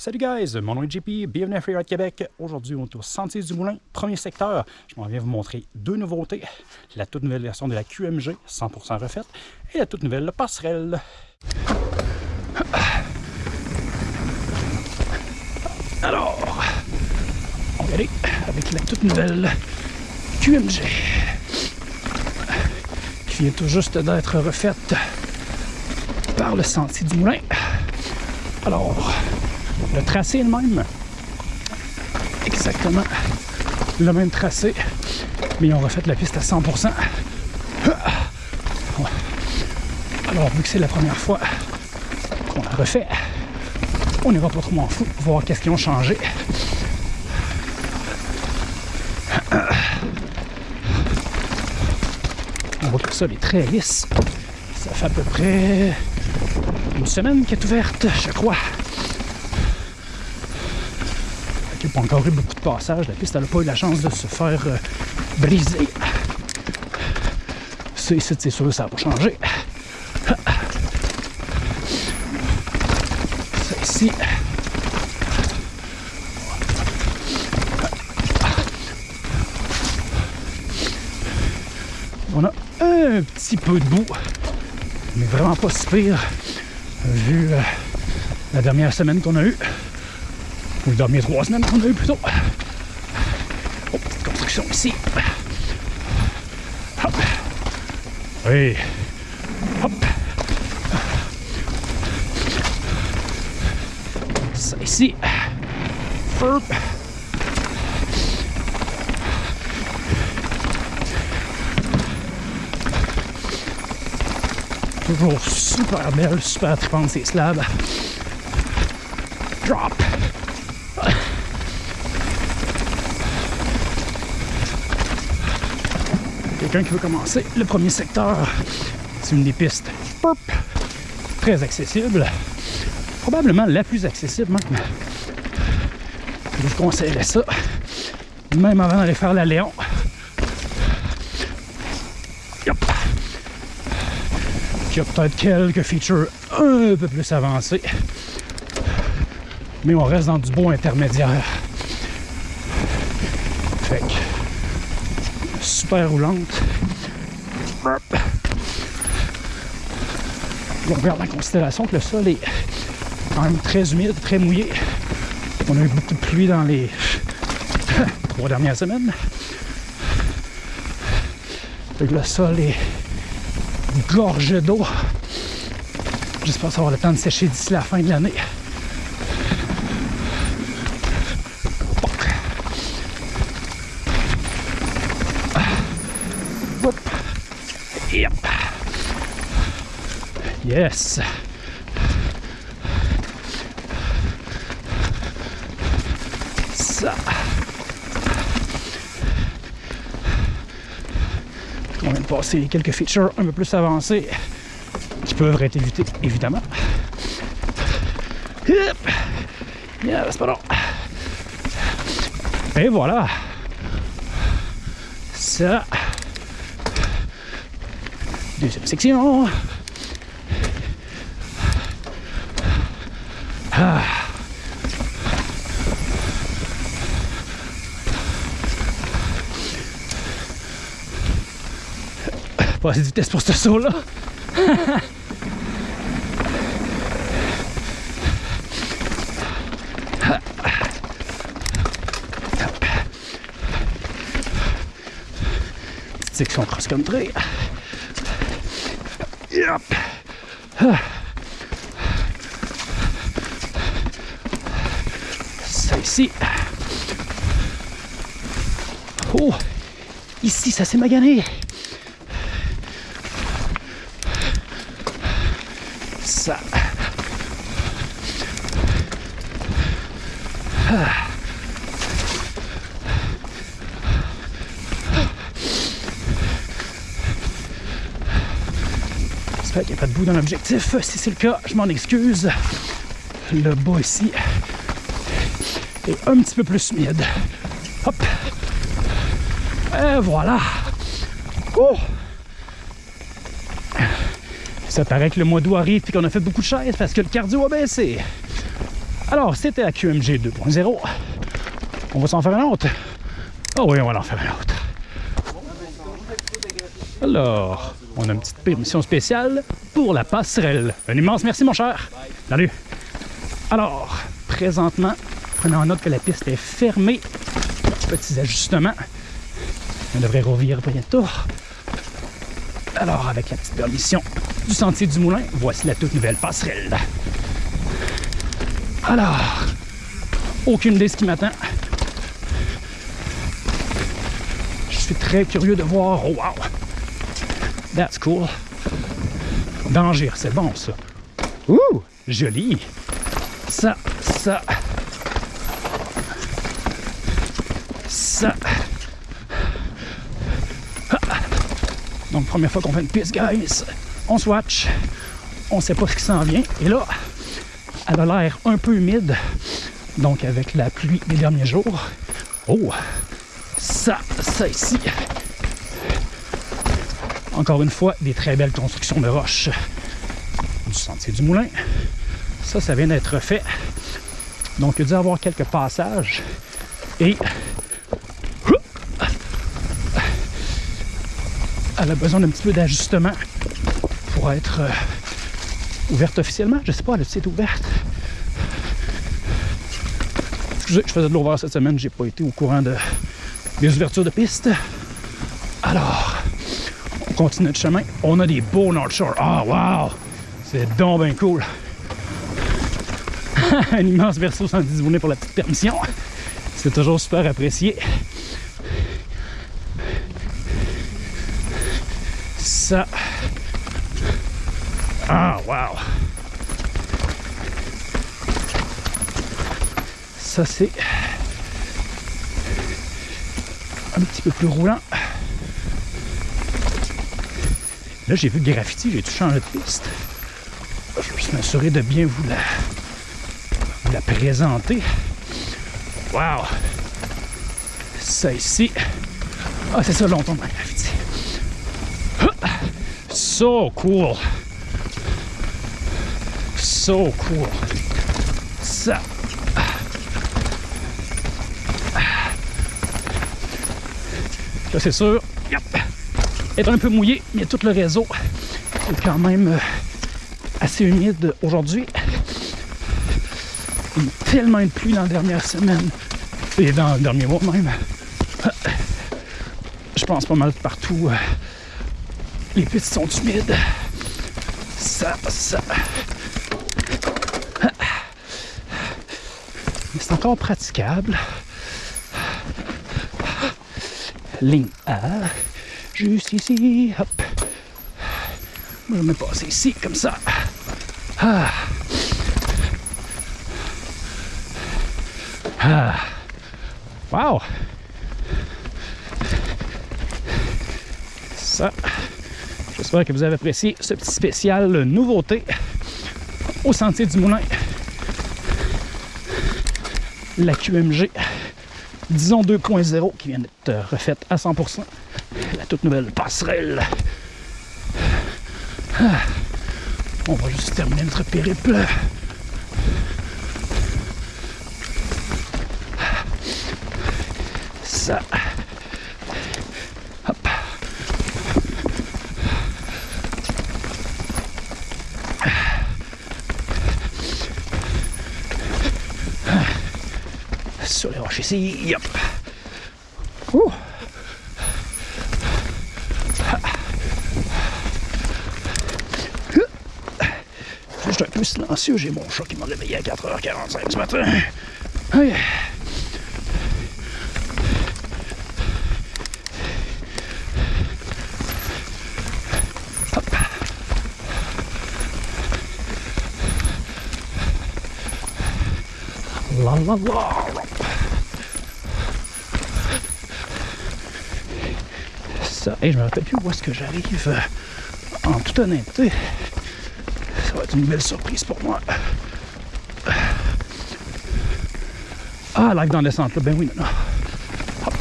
Salut guys, mon nom est JP, bienvenue à Freeride Québec. Aujourd'hui, on est au Sentier du Moulin, premier secteur. Je m'en viens vous montrer deux nouveautés. La toute nouvelle version de la QMG, 100% refaite, et la toute nouvelle passerelle. Alors, on va aller avec la toute nouvelle QMG qui vient tout juste d'être refaite par le Sentier du Moulin. Alors, le tracé est le même. Exactement le même tracé, mais on refait la piste à 100%. Alors, vu que c'est la première fois qu'on la refait, on n'ira pas trop m'en fou pour voir qu'est-ce qu'ils ont changé. On voit que ça est très lisse. Ça fait à peu près une semaine qu'elle est ouverte, je crois. Il n'y a pas encore eu beaucoup de passages. La piste n'a pas eu la chance de se faire euh, briser. Ça ici, c'est sûr, ça n'a pas changé. Ça ici. On a un petit peu de boue, mais vraiment pas si pire, vu euh, la dernière semaine qu'on a eue. Ou les dernières trois semaines qu'on a eu plutôt. Oh, petite construction ici. Hop. Oui. Hop. Ça ici. Ferp. Toujours super belle, super trippante ces slabs. Drop. Quelqu'un qui veut commencer, le premier secteur, c'est une des pistes très accessible. Probablement la plus accessible même. Je vous conseillerais ça, même avant d'aller faire la Léon. Yep. Y a peut-être quelques features un peu plus avancées, mais on reste dans du beau intermédiaire. Fait que roulante. On regarde en considération que le sol est quand même très humide, très mouillé. On a eu beaucoup de pluie dans les trois dernières semaines. le sol est gorgé d'eau. J'espère avoir le temps de sécher d'ici la fin de l'année. Yes. Ça. On vient de passer quelques features un peu plus avancées qui peuvent être évitées, évidemment. Yep. Yeah, c'est pas long. Et voilà. Ça. Deuxième section. Ah. Pas assez de vitesse pour ce saut-là. section cross-country. Yep. Ça Oh, ici, ça s'est magané. Ça. Ah. J'espère qu'il n'y a pas de bout dans l'objectif. Si c'est le cas, je m'en excuse. Le bas ici est un petit peu plus humide. Hop. Et voilà. Oh. Ça paraît que le mois d'août arrive et qu'on a fait beaucoup de chaises parce que le cardio a baissé. Alors, c'était la QMG 2.0. On va s'en faire un autre. Ah oui, on va en faire un autre. Alors, on a une petite permission spéciale pour la passerelle. Un immense merci, mon cher. Salut. Alors, présentement, prenez en note que la piste est fermée. Petits ajustements. On devrait revenir bientôt. Alors, avec la petite permission du sentier du moulin, voici la toute nouvelle passerelle. Alors, aucune idée ce qui m'attend. Je suis très curieux de voir. Oh, wow! That's cool. Danger, c'est bon ça. Ouh! Joli! Ça, ça. Ça. Donc, première fois qu'on fait une piste, guys. On swatch. On sait pas ce qui s'en vient. Et là, elle a l'air un peu humide. Donc, avec la pluie des derniers jours. Oh! Ça, ça ici. Encore une fois, des très belles constructions de roches du sentier du moulin. Ça, ça vient d'être fait. Donc, il y a dû avoir quelques passages. Et elle a besoin d'un petit peu d'ajustement pour être euh, ouverte officiellement. Je sais pas, elle est ouverte. Excusez, je faisais de l'ouvert cette semaine, j'ai pas été au courant de, des ouvertures de piste. Alors, on continue notre chemin. On a des beaux North Shore. Ah, wow! C'est donc bien cool. Un immense verso 110 abonnés pour la petite permission. C'est toujours super apprécié. Ah, wow! Ça, c'est un petit peu plus roulant. Là, j'ai vu le graffiti, j'ai tout changé de piste. Je me suis assuré de bien vous la, présenter. Wow! Ça ici. Ah, c'est ça longtemps le graffiti. So cool! So cool! Ça. Là, c'est sûr, yep. être un peu mouillé, mais tout le réseau est quand même euh, assez humide aujourd'hui. Il y a tellement de pluie dans la dernière semaine et dans le dernier mois même. Je pense pas mal partout. Les pistes sont humides. Ça, ça. C'est encore praticable ligne A, juste ici, hop. Je vais me passer ici, comme ça. Ah. Ah. Wow! Ça. J'espère que vous avez apprécié ce petit spécial nouveauté au Sentier du Moulin. La QMG disons 2.0 qui vient d'être refaite à 100%. La toute nouvelle passerelle. Ah. On va juste terminer notre périple. Ça. Sur les roches ici. Hop. Ouh. Je un peu silencieux, j'ai mon chat qui m'a réveillé à 4h45 ce matin. La la. Et je me rappelle plus où est-ce que j'arrive. Euh, en toute honnêteté, ça va être une belle surprise pour moi. Ah, live dans le centre, là. ben oui, non, non. Hop.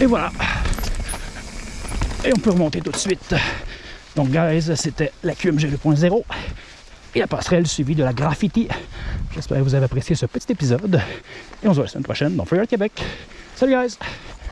Et voilà. Et on peut remonter tout de suite Donc, guys, c'était la QMG 2.0 et la passerelle suivie de la graffiti. J'espère que vous avez apprécié ce petit épisode. Et on se voit la semaine prochaine dans Freeride Québec. Salut, guys!